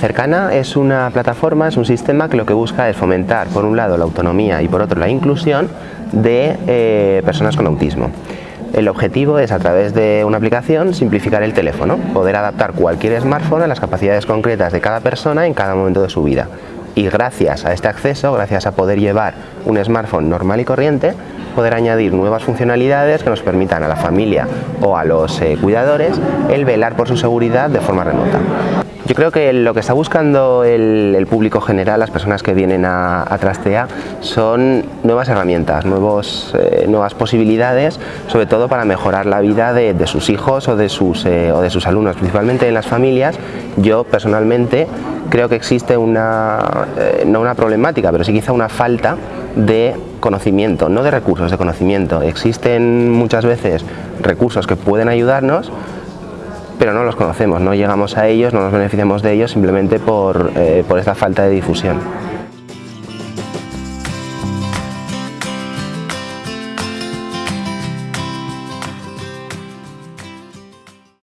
Cercana es una plataforma, es un sistema que lo que busca es fomentar, por un lado, la autonomía y por otro, la inclusión de eh, personas con autismo. El objetivo es, a través de una aplicación, simplificar el teléfono, poder adaptar cualquier smartphone a las capacidades concretas de cada persona en cada momento de su vida. Y gracias a este acceso, gracias a poder llevar un smartphone normal y corriente, poder añadir nuevas funcionalidades que nos permitan a la familia o a los eh, cuidadores el velar por su seguridad de forma remota. Yo creo que lo que está buscando el, público general, las personas que vienen a, Trastea, son nuevas herramientas, nuevos, eh, nuevas posibilidades, sobre todo para mejorar la vida de, sus hijos o de sus, eh, o de sus alumnos, principalmente en las familias. Yo personalmente creo que existe una, eh, no una problemática, pero sí quizá una falta de conocimiento, no de recursos, de conocimiento. Existen muchas veces recursos que pueden ayudarnos, pero no los conocemos, no llegamos a ellos, no nos beneficiamos de ellos simplemente por, eh, por esta falta de difusión.